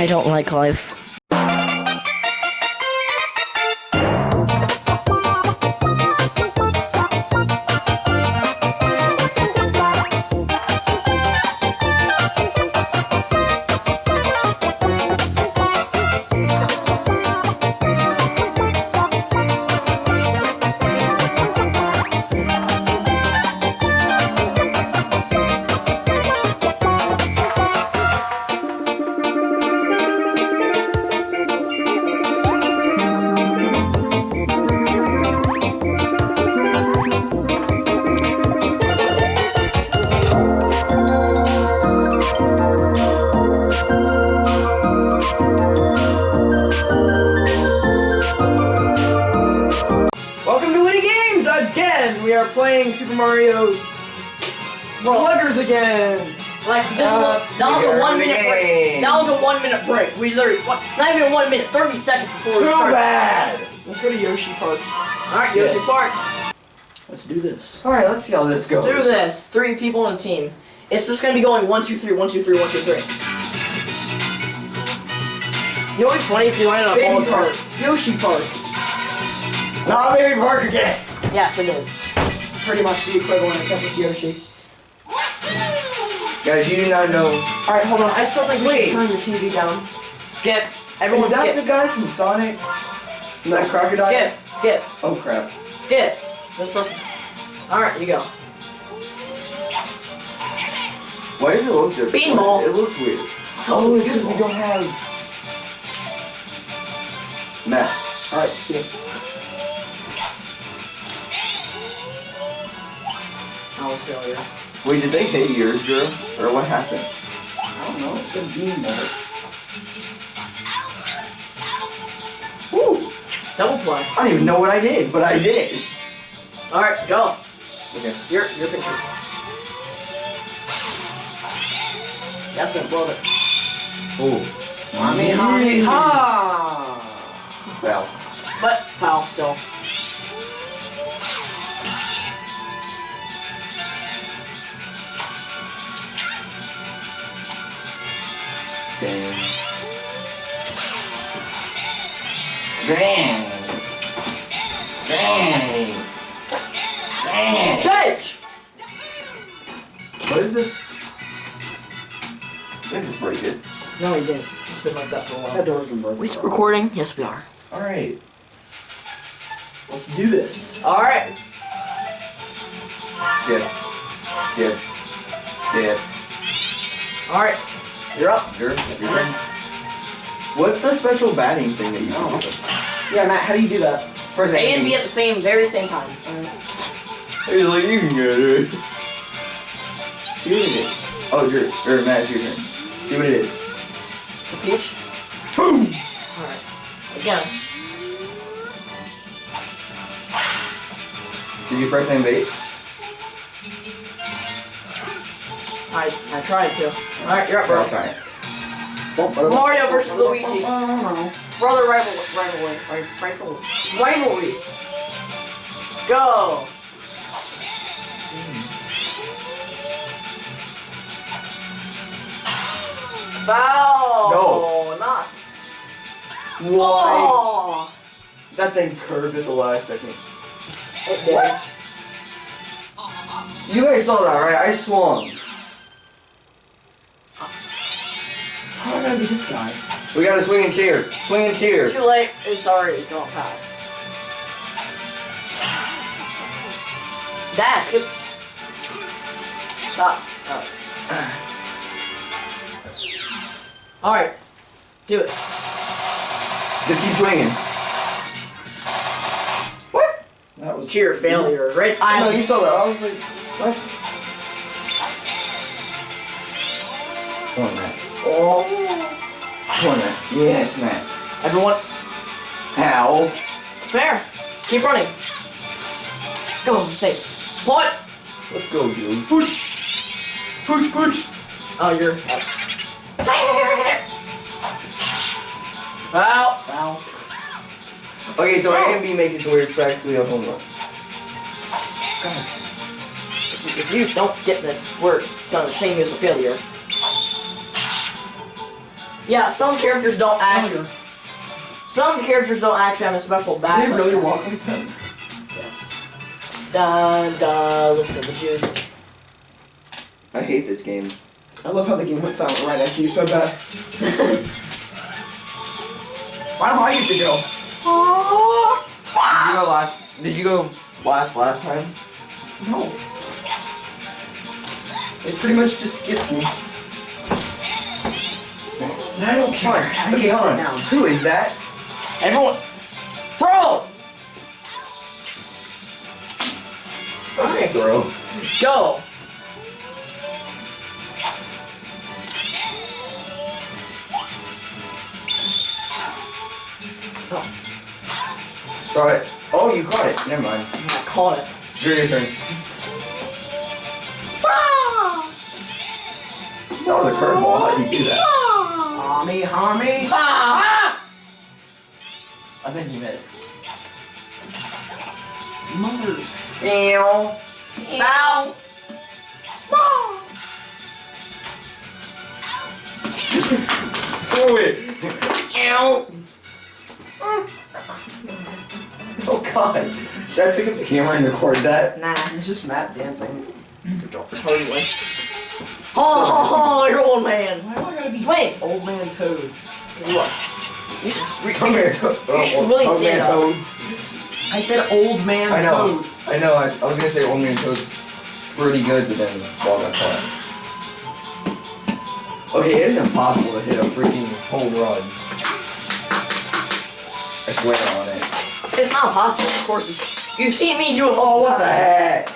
I don't like life. Playing Super Mario Sluggers again. Like this Uh, was that was a one minute break. That was a one minute break. We literally what, not even one minute, thirty seconds before we Too bad. Let's go to Yoshi Park. All right, Yoshi Yeah. Park. Let's do this. All right, let's see how this goes. Do this. Three people in a team. It's just gonna be going one, two, three, one, two, three, one, two, three. You know what'd funny if you went in a Baby ball Park. Yoshi Park. Not Baby Park again. Yes, it is. Pretty much the equivalent except with Yoshi. Guys, you do not know. Alright, hold on. I still think we Wait. should turn the TV down. Skip. Everyone Is that skip. the guy from Sonic? That crocodile? Skip. Skip. Oh crap. Skip. This person. All right, you go. Why does it look different? Beanball. It looks weird. Oh, it's because we don't have. Matt. Alright, see you. That failure. Wait, did they hit yours, girl? Or what happened? I don't know. It's a bean beanball. Woo! Double play. I don't even know what I did, but I did. it. All right, go. Okay. Your your picture. That's my brother. Oh. Mommy, mommy, ha. Foul. But foul still. Damn. Dang. Dang. Dang. Change. What is this? Did just break it? No, he didn't. It's been like that for a That door's been broken. We still recording? Yes, we are. Alright. Let's do this. All right. Skip. Skip. Skip. All right. You're up. Your, your turn. What's the special batting thing that you don't? Yeah, Matt, how do you do that? Press A and B at the same, very same time. He's like, you can get it. See what it is. Oh, your, or Matt, it's your turn. See what it is. Peach. Boom! All right. Again. Did you press and I I tried to. All right, you're up, Bro, bro. try it. Mario versus Luigi. Brother rivalry. Rivalry. ri- Rivalry. Rivalry. Go. Foul. No. Not. What? Oh. That thing curved at the last second. It did. What? You guys saw that, right? I swung. How am I gonna be this guy? We got a swinging chair. Swinging chair. Too late. It's already gone past. Dash. Good. Stop. Oh. All right. Do it. Just keep swinging. What? That was Cheer failure. Right. I know you saw that. I was like, what? Come on, Matt. Oh. Come on, Matt. Yes, Matt. Everyone. How? It's fair. Keep running. Go. Safe. Putt. Let's go, dude. Pooch. Pooch, pooch. Oh, you're. Foul. Foul. Okay, so A and B makes it to where it's practically a home run. If you, if you don't get this, we're gonna shame you as a failure. Yeah, some characters don't Oh, act. Some characters don't actually have a special I back. didn't know you're walking with them. Yes. Dun dun. Let's go the juice. I hate this game. I love how the game went silent right after you said that. Why do I get to go? Did you go last? Did you go last last time? No. It pretty much just skipped me. And I don't care. I Okay, can hold sit on. down. Who is that? Everyone, throw. Okay. Throw. Go. Oh. Throw it. Oh, you caught it. Never mind. I caught it. Your your turn. That was a curveball. How did you do that? Homie, homie. Ah! I think you missed. Mother. Meow. Bow. Throw it. Ow. Oh god. Should I pick up the camera and record that? Nah. It's just Matt dancing. Totally. Oh, oh, oh, you're old man. Why do I gotta be Swing. old man Toad? Look. You should. Come here. You should oh, really oh, say man, that. Toad. I said old man I know. Toad. I know. I, I was gonna say old man Toad's pretty good, but then ball got caught. Okay, it is impossible to hit a freaking home run. I swear on it. It's not possible, of course. It's, you've seen me do it. Oh, what the heck?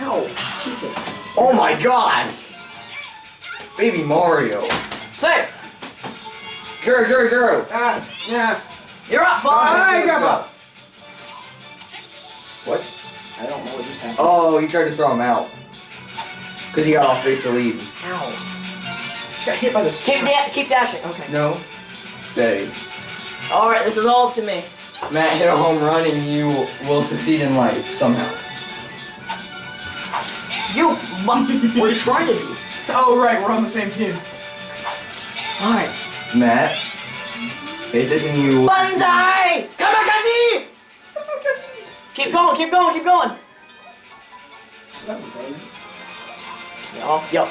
Ow. Jesus. Oh my gosh! Baby Mario. Say. Go, go, go! Ah, yeah. You're up, I five. got up. What? I don't know what just happened. Oh, he tried to throw him out. Because he got off base to lead. Ow. She got hit by the Keep, da- keep dashing. Okay. No. Stay. All right. This is all up to me. Matt, hit a home run and you will succeed in life somehow. You. mu- what are you trying to do? Oh, right, we're on the same team. All right. Matt, hit this and you. Banzai! Kamikaze! Keep going, keep going, keep going. Yup, yup.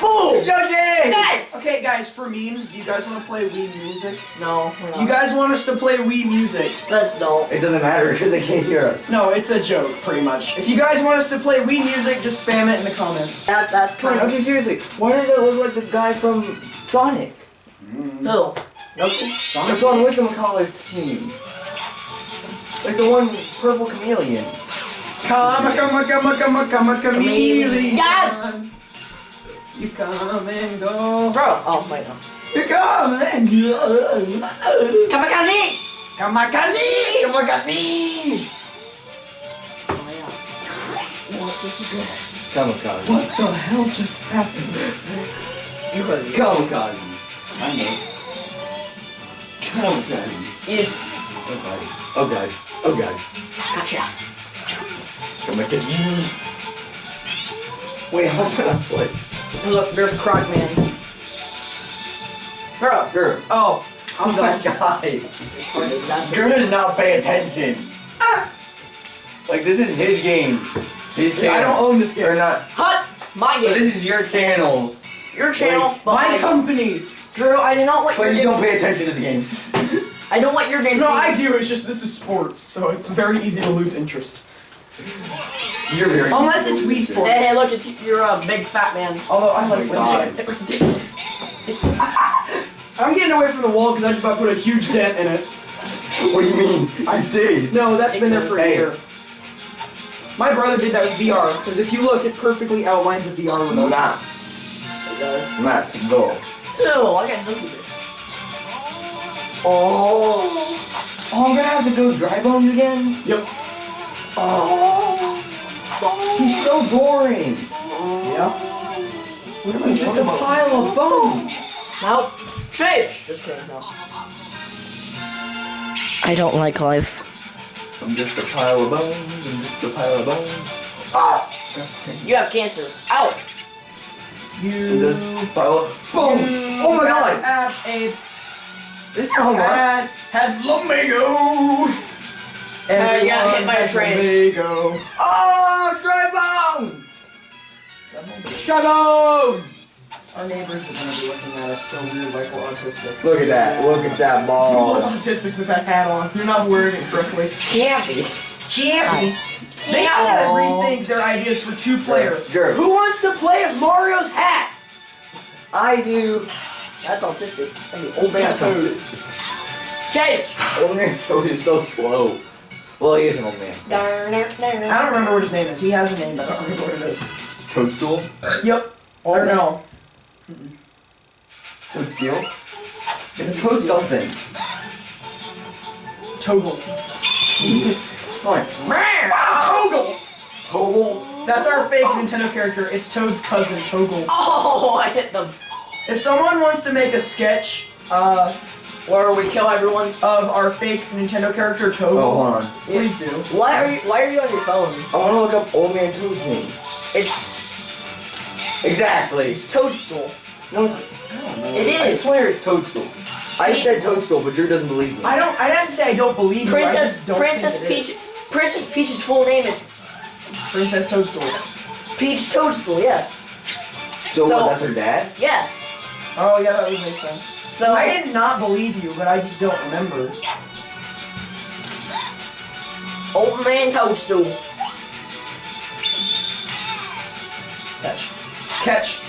Boom! Yogi! Hey! Okay, guys, for memes, do you guys want to play Wii Music? No, we're Do you guys want us to play Wii Music? Let's don't. It doesn't matter because they can't hear us. No, it's a joke, pretty much. If you guys want us to play Wii Music, just spam it in the comments. That, that's Come kind on, of. okay, seriously. Why does that look like the guy from Sonic? Mm. Who? Nope. It's on Wickham team. Like the one purple chameleon. Come, come, come, come, come, chameleon. Yeah. You come and go. Throw. Oh, wait, no. You come and go. Kamikaze! Kamikaze! Kamikaze! Oh, yeah. What is it good? Kamikaze. What the hell just happened? You heard. Kamikaze. I know. Kamikaze. You. Oh god. Oh god. Oh god. Gotcha. Kamikaze. Wait, how's that on foot? And look, there's Crocman. Throw. Girl. Oh, Oh I'm my done. god. Drew does not pay attention. Like this is his game. His I don't own this game. Or not. Hut! My But game. this is your channel. Your channel. Wait, but My I- company. Drew, I do not want But your you don't pay attention to the game. I don't want your game. No, I do. It's just this is sports, so it's very easy to lose interest. You're very. Unless it's Wii Sports. Hey, hey, look, it's you're a big fat man. Although I like Oh my God. this game. Ridiculous. I'm getting away from the wall because I just about put a huge dent in it. What do you mean? I did. No, that's been there for a year. My brother did that with VR, because if you look, it perfectly outlines a VR remote. Matt. It does. Matt, go. Ew, I got nookie bit. Oh. Oh, I'm gonna have to go dry bones again? Yep. Oh. He's so boring. Yeah. What am I just a pile of bones? Nope. Change. Just kidding. No. I don't like life. I'm just a pile of bones. I'm just a pile of bones. Ah! You have cancer. Out. You. And this pile up. Boom! Oh my god! Have AIDS. This is home. Dad has lumbago. Uh, you got hit by a has train. Lumbago. Oh, dry bones! Trouble! Our neighbors are gonna be looking at us so weird, like we're autistic. Look at that. Look at that ball. You look autistic with that hat on. You're not wearing it correctly. Can't be. Can't be. They gotta rethink their ideas for two player. Jared, Who wants to play as Mario's hat? I do. That's autistic. I mean, Old man Toad. Change. Old man Toad is so slow. Well, he is an old man. I don't remember what his name is. He has a name, but I don't remember what it is. Toadstool? Yep. Or no. Toadsteel? It's Toad something. Toggle. Come on. Toggle! Toggle? That's our fake Nintendo character. It's Toad's cousin, Toggle. Oh, I hit them. If someone wants to make a sketch uh, Where we kill everyone. of our fake Nintendo character, Toggle, Oh, hold on. please do. Why are you? Why are you on your phone? I want to look up Old Man Toad's name. It's Exactly. it's Toadstool. No, it's, I don't know. It I swear it's Toadstool. I He- said Toadstool, but Drew doesn't believe me. I don't. I didn't say I don't believe you. I Princess just don't Princess think it is. Peach. Princess Peach's full name is Princess Toadstool. Peach Toadstool. Yes. so, so- what, that's her dad? Yes. Oh yeah, that would make sense. So I did not believe you, but I just don't remember. Old Man Toadstool. Catch. Catch.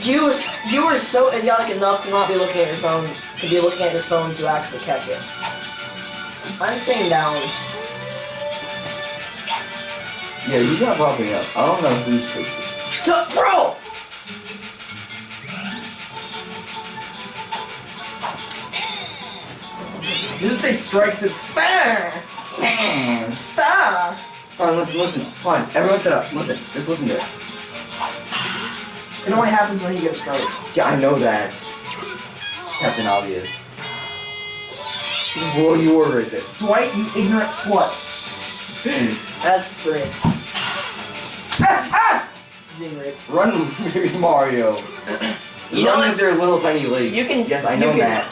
You was, you were so idiotic enough to not be looking at your phone, to be looking at your phone to actually catch it. I'm staying down. Yeah, you got popping up. I don't know who's Toadstool. To throw. It doesn't say strikes. It's star. Star. Hold on, listen, listen. Hold on, everyone shut up. Listen, just listen to it. It only happens when you get started. Yeah, I know that. Captain Obvious. Well, you were right there. Dwight, you ignorant slut. That's three. Ah, ah! Run, baby Mario. You know Run what? with their little tiny legs. You can- Yes, I know can- that.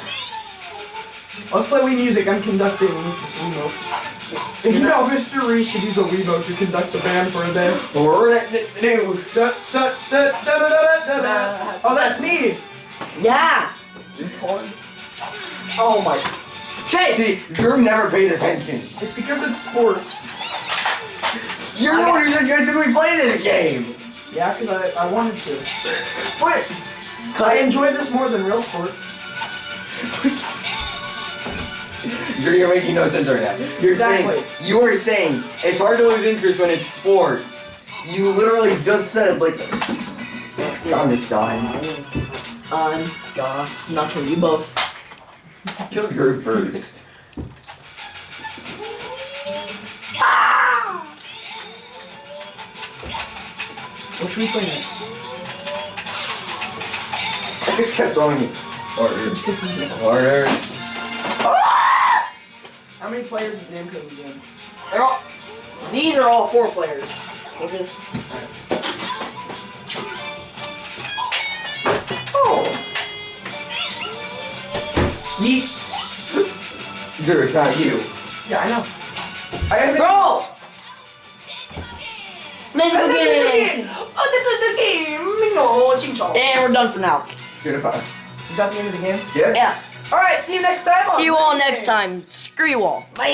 Let's play Wii Music. I'm conducting this Wiimote. You know, Mr. Reese should use a Wiimote to conduct the band for a day. Oh, that's me. Yeah. Oh my. Chase. See, Drew never pays attention. It's because it's sports. You're the one who's going to be playing this game. Yeah, because I, I wanted to. What? I enjoy this more than real sports. You're making no sense right now. You're Exactly. saying, you are saying it's hard to lose interest when it's sports. You literally just said, like, I'm just dying. I'm gonna not kill you both. Kill her first. What should we play next? I just kept throwing it. Harder. Harder. How many players is name code in? They're all. These are all four players. Okay. Oh. Yeet. Drew, it's not you. Yeah, I know. I haven't. Throw. Let's Oh, this the game! Oh, this is the game! Mingo, ching chong. And we're done for now. Good if I. Is that the end of the game? Yeah? Yeah. Alright, see you next time. See you all next time. Screw you all. Bye.